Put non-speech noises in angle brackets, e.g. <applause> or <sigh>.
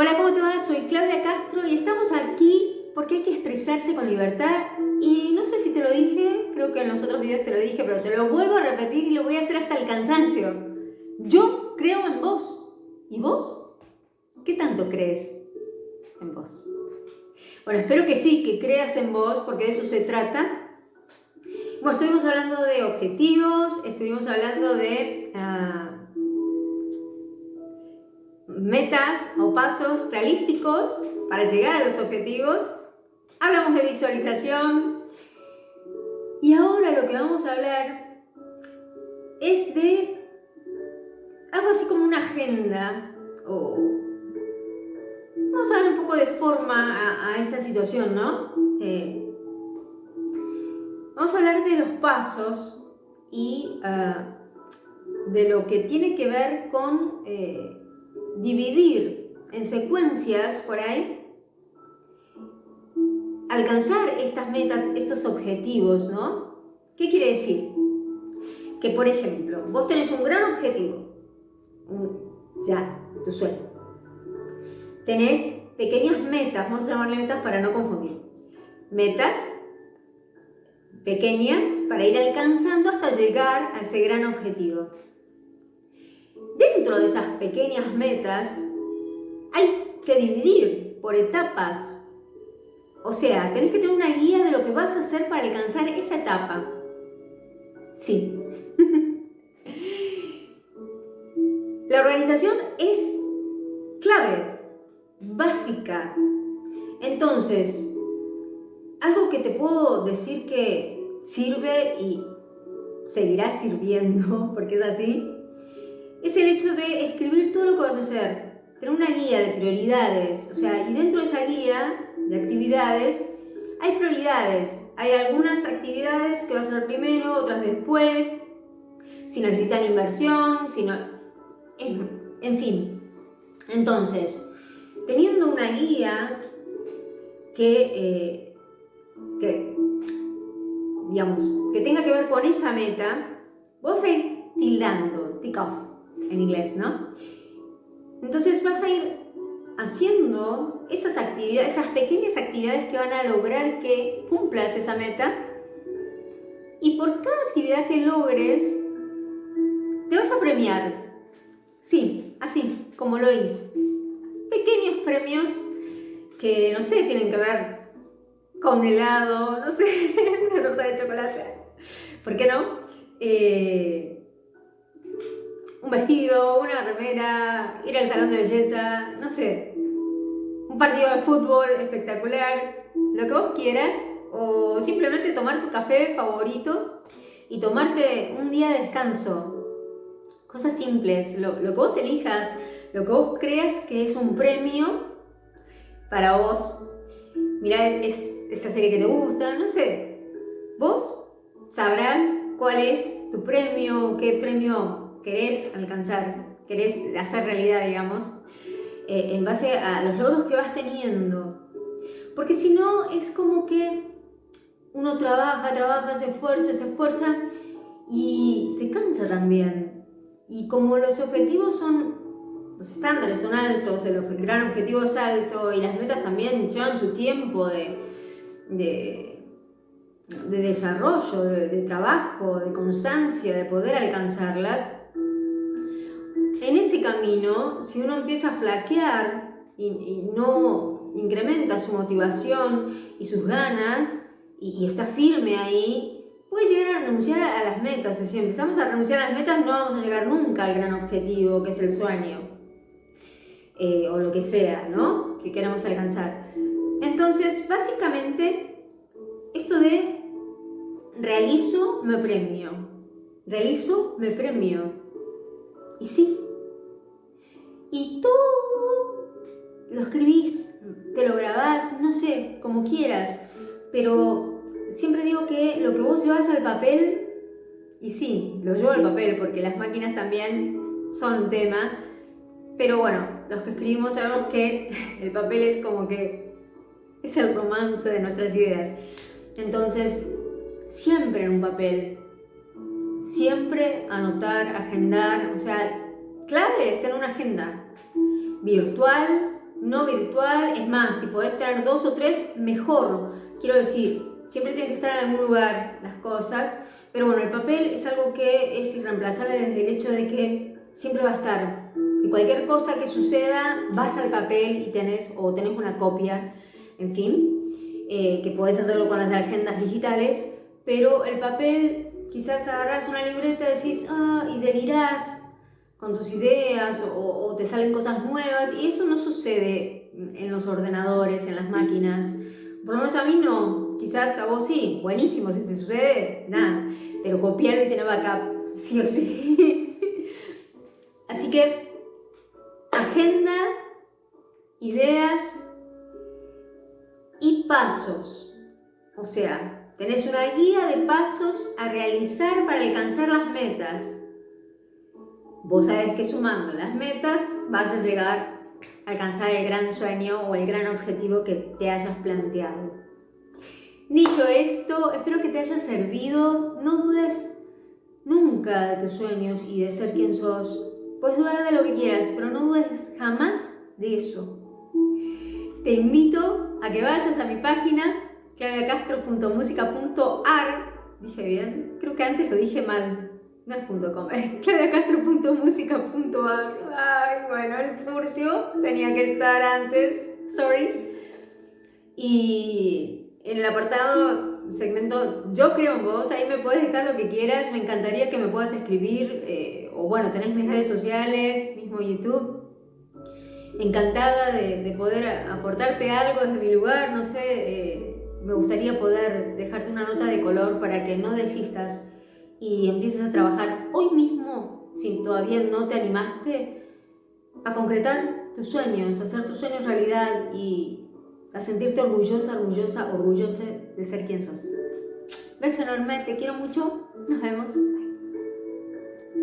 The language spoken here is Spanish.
Hola, ¿cómo te va? Soy Claudia Castro y estamos aquí porque hay que expresarse con libertad y no sé si te lo dije, creo que en los otros videos te lo dije, pero te lo vuelvo a repetir y lo voy a hacer hasta el cansancio. Yo creo en vos. ¿Y vos? ¿Qué tanto crees en vos? Bueno, espero que sí, que creas en vos, porque de eso se trata. Bueno, estuvimos hablando de objetivos, estuvimos hablando de uh, metas o pasos realísticos para llegar a los objetivos. Hablamos de visualización. Y ahora lo que vamos a hablar es de algo así como una agenda vamos a dar un poco de forma a, esta situación, ¿no? Eh, vamos a hablar de los pasos y ah, de lo que tiene que ver con eh, dividir en secuencias por ahí, alcanzar estas metas, estos objetivos, ¿no? ¿Qué quiere decir? Que, por ejemplo, vos tenés un gran objetivo, ya, tu sueño. Tenés pequeñas metas, vamos a llamarle metas para no confundir. Metas pequeñas para ir alcanzando hasta llegar a ese gran objetivo dentro de esas pequeñas metas hay que dividir por etapas. O sea, tenés que tener una guía de lo que vas a hacer para alcanzar esa etapa. Sí. <laughs> La organización es clave, básica. Entonces, algo que te puedo decir que sirve y seguirá sirviendo, <laughs> porque es así, es el hecho de escribir todo lo que vas a hacer, tener una guía de prioridades, o sea, y dentro de esa guía de actividades hay prioridades, hay algunas actividades que vas a hacer primero, otras después, si necesitan inversión, si no... En, fin, entonces, teniendo una guía que, eh, que, digamos, que tenga que ver con esa meta, vos a ir tildando, tick off, en inglés, ¿no? Entonces vas a ir haciendo esas actividades, esas pequeñas actividades que van a lograr que cumplas esa meta y por cada actividad que logres te vas a premiar. Sí, así, como lo hice. Pequeños premios que, no sé, tienen que ver con helado, no sé, <laughs> una torta de chocolate. ¿Por qué no? Eh, un vestido, una remera, ir al salón de belleza, no sé, un partido de fútbol espectacular, lo que vos quieras, o simplemente tomar tu café favorito y tomarte un día de descanso. Cosas simples, lo, que vos elijas, lo que vos creas que es un premio para vos. Mira es, esa serie que te gusta, no sé. Vos sabrás cuál es tu premio, qué premio querés alcanzar, querés hacer realidad, digamos, eh, en base a los logros que vas teniendo. Porque si no, es como que uno trabaja, trabaja, se esfuerza, se esfuerza y se cansa también. Y como los objetivos son, los estándares son altos, el gran objetivo es alto y las metas también llevan su tiempo de, de, desarrollo, de, trabajo, de constancia, de poder alcanzarlas, camino, si uno empieza a flaquear y, no incrementa su motivación y sus ganas y, está firme ahí, puede llegar a renunciar a, las metas. si empezamos a renunciar a las metas, no vamos a llegar nunca al gran objetivo, que es el sueño. Eh, o lo que sea, ¿no? Que queremos alcanzar. Entonces, básicamente, esto de realizo, me premio. Realizo, me premio. Y sí, y todo lo escribís, te lo grabás, no sé, como quieras, pero siempre digo que lo que vos llevas al papel, y sí, lo llevo al papel porque las máquinas también son un tema, pero bueno, los que escribimos sabemos que <laughs> el papel es como que es el romance de nuestras ideas. Entonces, siempre en un papel, siempre anotar, agendar, o sea, clave es tener una agenda virtual no virtual, es más, si podés tener dos o tres, mejor. Quiero decir, siempre tiene que estar en algún lugar las cosas, pero bueno, el papel es algo que es irreemplazable desde el hecho de que siempre va a estar. Y cualquier cosa que suceda, vas al papel y tenés, o tenés una copia, en fin, eh, que podés hacerlo con las agendas digitales, pero el papel, quizás agarras una libreta y decís, ah, y delirás con tus ideas o, te salen cosas nuevas y eso no sucede en los ordenadores, en las máquinas. Por lo menos a mí no, quizás a vos sí, buenísimo, si te sucede, nada, pero copiarlo y tener backup, sí o sí. <laughs> Así que, agenda, ideas y pasos. O sea, tenés una guía de pasos a realizar para alcanzar las metas Vos sabés que sumando las metas vas a llegar a alcanzar el gran sueño o el gran objetivo que te hayas planteado. Dicho esto, espero que te haya servido. No dudes nunca de tus sueños y de ser quien sos. Puedes dudar de lo que quieras, pero no dudes jamás de eso. Te invito a que vayas a mi página claudiacastro.musica.ar Dije bien, creo que antes lo dije mal, no es <laughs> Ay, bueno, el furcio tenía que estar antes, sorry. Y en el apartado, segmento Yo creo en vos, ahí me puedes dejar lo que quieras, me encantaría que me puedas escribir, eh, o bueno, tenés mis redes sociales, mismo YouTube. Encantada de, poder aportarte algo desde mi lugar, no sé, eh, me gustaría poder dejarte una nota de color para que no desistas y empieces a trabajar hoy mismo, si todavía no te animaste, a concretar tus sueños, a hacer tus sueños realidad y a sentirte orgullosa, orgullosa, orgullosa de ser quien sos. Beso enorme, te quiero mucho, nos vemos.